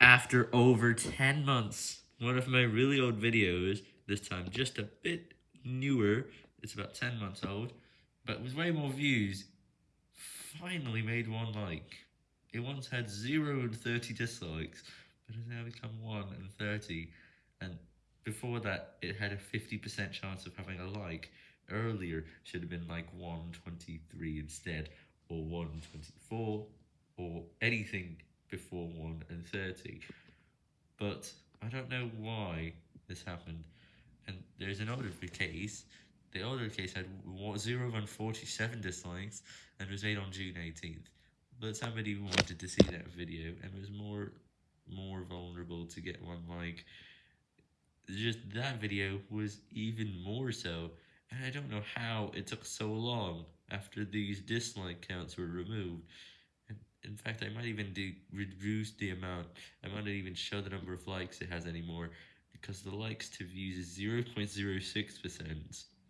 After over 10 months, one of my really old videos, this time just a bit newer, it's about 10 months old, but with way more views, finally made one like. It once had 0 and 30 dislikes, but has now become 1 and 30, and before that it had a 50% chance of having a like. Earlier should have been like 123 instead, or 124, or anything before 1 and 30. But I don't know why this happened. And there's an older case. The older case had 0 and 47 dislikes and was made on June 18th. But somebody wanted to see that video and was more more vulnerable to get one like. Just that video was even more so. And I don't know how it took so long after these dislike counts were removed. In fact, I might even do, reduce the amount. I might not even show the number of likes it has anymore because the likes to views is 0.06%.